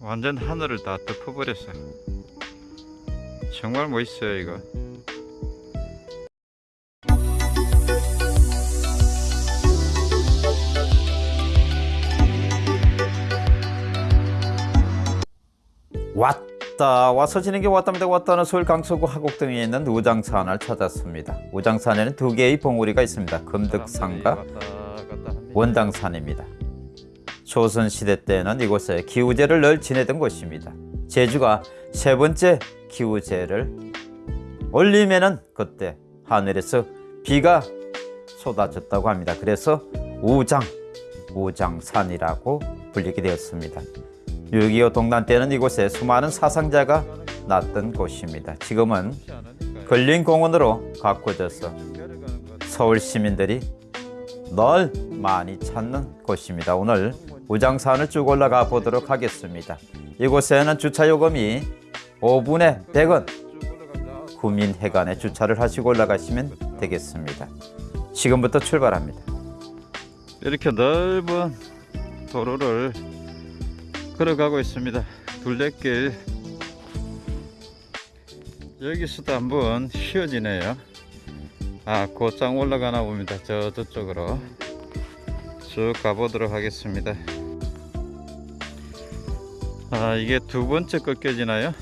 완전 하늘을 다 덮어버렸어 정말 멋있어요 이거. 왔다 와서 지는 게 왔답니다. 왔다는 서울 강서구 하곡동에 있는 우장산을 찾았습니다. 우장산에는 두 개의 봉우리가 있습니다. 금득산과 원당산입니다 조선시대 때는 이곳에 기우제를 늘 지내던 곳입니다 제주가 세 번째 기우제를 올리면은 그때 하늘에서 비가 쏟아졌다고 합니다 그래서 우장 우장산이라고 불리게 되었습니다 6.25 동란 때는 이곳에 수많은 사상자가 났던 곳입니다. 지금은 근린공원으로 가꿔져서 서울 시민들이 널 많이 찾는 곳입니다. 오늘 우장산을 쭉 올라가 보도록 하겠습니다. 이곳에는 주차 요금이 5분에 100원 구민회관에 주차를 하시고 올라가시면 되겠습니다. 지금부터 출발합니다. 이렇게 넓은 도로를 걸어가고 있습니다. 둘레길 여기서도 한번 쉬어지네요. 아, 곧장 올라가나 봅니다. 저 저쪽으로 쭉 가보도록 하겠습니다. 아, 이게 두 번째 꺾여지나요?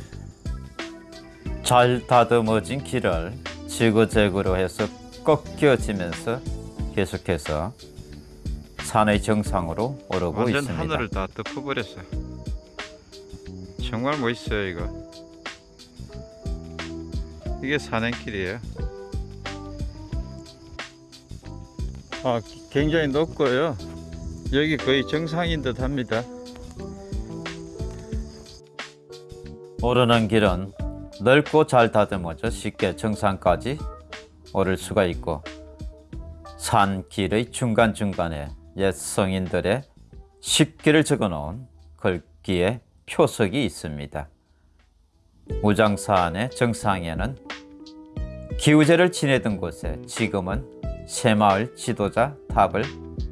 잘 다듬어진 길을 지그재그로 해서 꺾여지면서 계속해서 산의 정상으로 오르고 완전 있습니다. 하늘을 다 덮어버렸어. 정말 멋있어요 이거. 이게 산행길이에요. 아, 기- 굉장히 높고요. 여기 거의 정상인 듯 합니다. 오르는 길은 넓고 잘 다듬어져 쉽게 정상까지 오를 수가 있고 산길의 중간중간에 옛 성인들의 십기를 적어놓은 글귀의 표석이 있습니다. 우장산의 정상에는 기우제를 지내던 곳에 지금은 새마을 지도자 탑을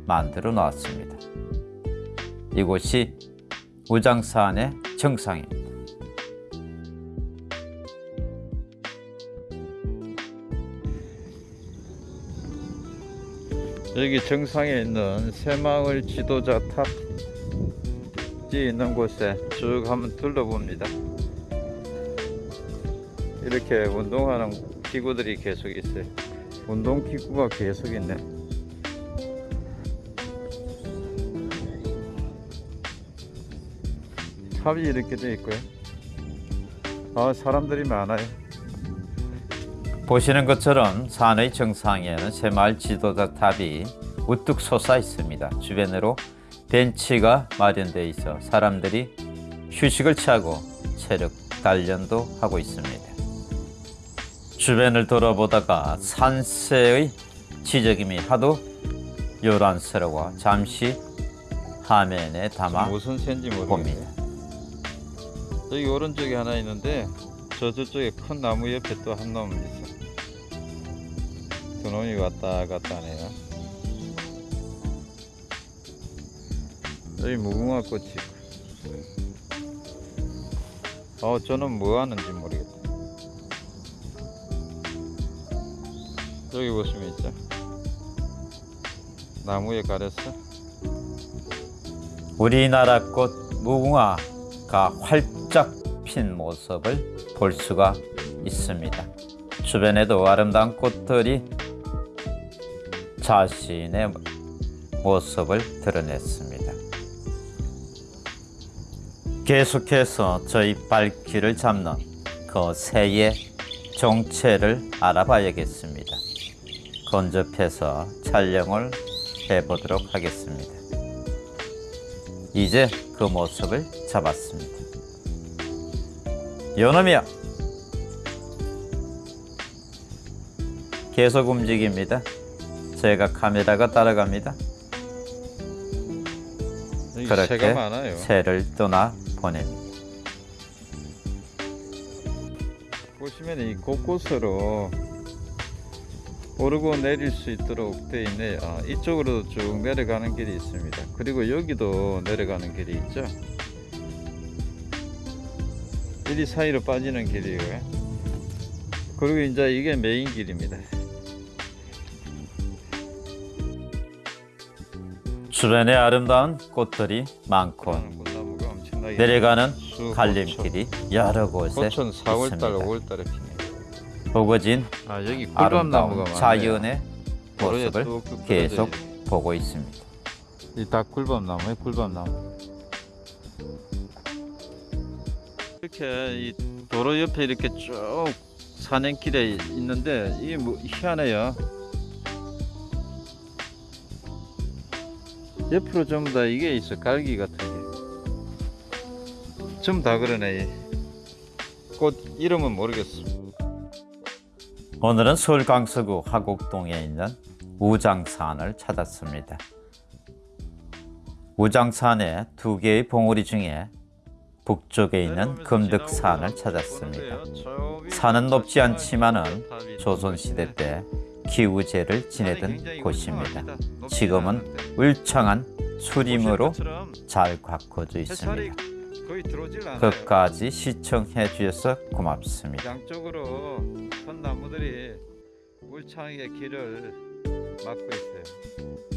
만들어 놓았습니다. 이곳이 우장산의 정상입니다. 여기 정상에 있는 새마을 지도자 탑이 있는 곳에 쭉 한번 둘러봅니다. 이렇게 운동하는 기구들이 계속 있어요. 운동 기구가 계속 있네. 탑이 이렇게 되어 있고요. 아, 사람들이 많아요. 보시는 것처럼 산의 정상에는 새마을 지도자 탑이 우뚝 솟아 있습니다. 주변으로 벤치가 마련되어 있어 사람들이 휴식을 취하고 체력 단련도 하고 있습니다. 주변을 돌아보다가 산세의 지저김이 하도 요란스러워 잠시 화면에 담아 무슨 새인지 모르겠어요. 봅니다. 여기 오른쪽에 하나 있는데 저 저쪽에 큰 나무 옆에 또한놈 있어. 두 놈이 왔다 갔다 하네요. 여기 무궁화 꽃이. 어, 저는 뭐 하는지 모르겠다. 여기 보시면 있죠. 나무에 가렸어. 우리나라 꽃 무궁화가 활짝 핀 모습을 볼 수가 있습니다. 주변에도 아름다운 꽃들이 자신의 모습을 드러냈습니다. 계속해서 저희 발길을 잡는 그 새의 정체를 알아봐야겠습니다. 건접해서 촬영을 해보도록 하겠습니다. 이제 그 모습을 잡았습니다. 요놈이야! 계속 움직입니다. 제가 카메라가 따라갑니다. 그렇게. 새를 떠나 보냅니다. 보시면 이 곳곳으로 오르고 내릴 수 있도록 되어 있네요. 아, 이쪽으로도 쭉 내려가는 길이 있습니다. 그리고 여기도 내려가는 길이 있죠. 이리 사이로 빠지는 길이고요. 그리고 이제 이게 메인 길입니다. 주변에 아름다운 꽃들이 많고 내려가는 수, 갈림길이 여러 곳에 고촌 4월달, 있습니다. 5월달에 핍니다. 보거진 아 여기 꿀밤나무가. 자연의 모습을 뚝뚝 계속 보고 있습니다. 있- 이다 꿀밤나무에 꿀밤나무. 이렇게 이 도로 옆에 이렇게 쭉 산행길에 있는데 이게 뭐 희한해요. 옆으로 전부 다 이게 있어 깔기 같은 게. 전부 다 그러네. 꽃 이름은 모르겠어. 오늘은 서울 강서구 화곡동에 있는 우장산을 찾았습니다. 우장산의 두 개의 봉우리 중에 북쪽에 있는 금득산을 찾았습니다. 산은 높지 않지만 은 조선시대 때 기우제를 지내던 곳입니다. 지금은 울창한 수림으로 잘 가꿔져 있습니다. 끝까지 시청해 주셔서 고맙습니다. 양쪽으로 선 나무들이 울창하게 길을 막고 있어요.